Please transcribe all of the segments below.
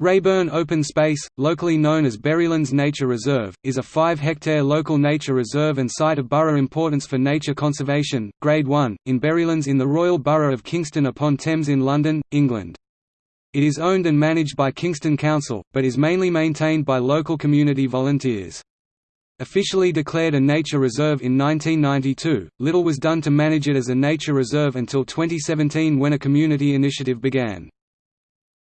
Raeburn Open Space, locally known as Berrylands Nature Reserve, is a 5-hectare local nature reserve and site of borough importance for nature conservation, Grade 1, in Berrylands in the Royal Borough of Kingston upon Thames in London, England. It is owned and managed by Kingston Council, but is mainly maintained by local community volunteers. Officially declared a nature reserve in 1992, little was done to manage it as a nature reserve until 2017 when a community initiative began.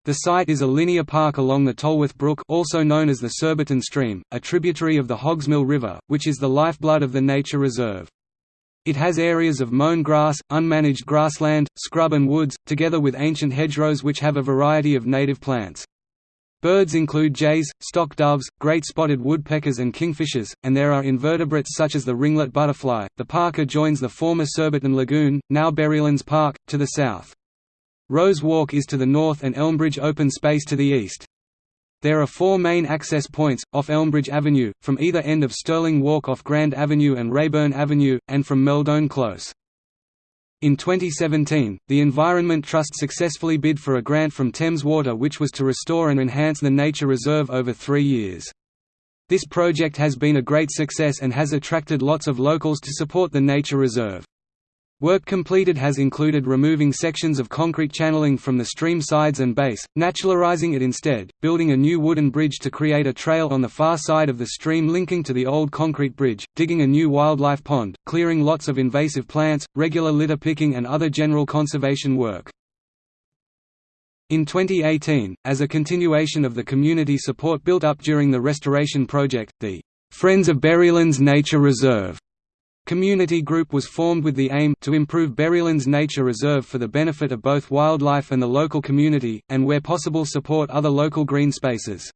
The site is a linear park along the Tolworth Brook also known as the Surbiton Stream, a tributary of the Hogsmill River, which is the lifeblood of the nature reserve. It has areas of mown grass, unmanaged grassland, scrub and woods, together with ancient hedgerows which have a variety of native plants. Birds include jays, stock doves, great spotted woodpeckers and kingfishers, and there are invertebrates such as the ringlet butterfly. The park adjoins the former Surbiton Lagoon, now Berrylands Park, to the south. Rose Walk is to the north and Elmbridge Open Space to the east. There are four main access points, off Elmbridge Avenue, from either end of Stirling Walk off Grand Avenue and Raeburn Avenue, and from Meldone Close. In 2017, the Environment Trust successfully bid for a grant from Thames Water which was to restore and enhance the nature reserve over three years. This project has been a great success and has attracted lots of locals to support the nature reserve. Work completed has included removing sections of concrete channeling from the stream sides and base, naturalizing it instead, building a new wooden bridge to create a trail on the far side of the stream linking to the old concrete bridge, digging a new wildlife pond, clearing lots of invasive plants, regular litter picking and other general conservation work. In 2018, as a continuation of the community support built up during the restoration project, the Friends of Berrylands Nature Reserve Community group was formed with the aim to improve Berrylands Nature Reserve for the benefit of both wildlife and the local community, and where possible support other local green spaces.